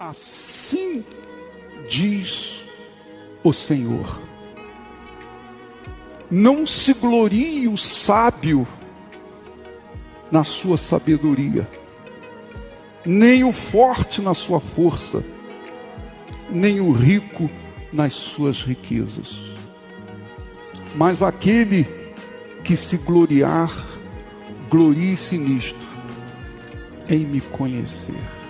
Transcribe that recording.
Assim diz o Senhor. Não se glorie o sábio na sua sabedoria, nem o forte na sua força, nem o rico nas suas riquezas. Mas aquele que se gloriar, glorie-se nisto, em me conhecer